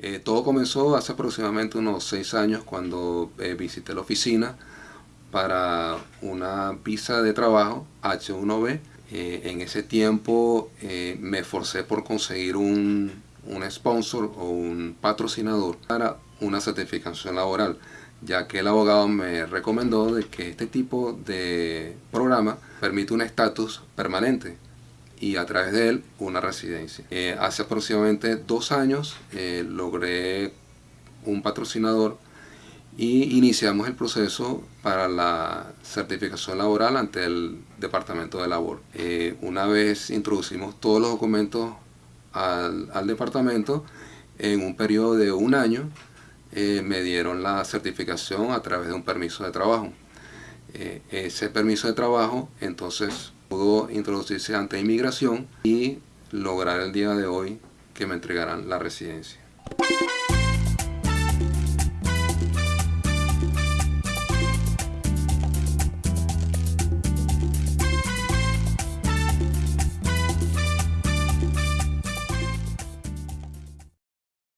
Eh, todo comenzó hace aproximadamente unos seis años cuando eh, visité la oficina para una visa de trabajo H1B. Eh, en ese tiempo me esforcé por conseguir un, un sponsor o un patrocinador para una certificación laboral ya que el abogado me recomendó de que este tipo de programa permite un estatus permanente y a través de él una residencia. Eh, hace aproximadamente dos años eh, logré un patrocinador y iniciamos el proceso para la certificación laboral ante el Departamento de Labor. Eh, una vez introducimos todos los documentos al, al, departamento, en un periodo de un año me dieron la certificación a través de un permiso de trabajo. ese permiso de trabajo entonces pudo introducirse ante inmigración y lograr el día de hoy que me entregaran la residencia.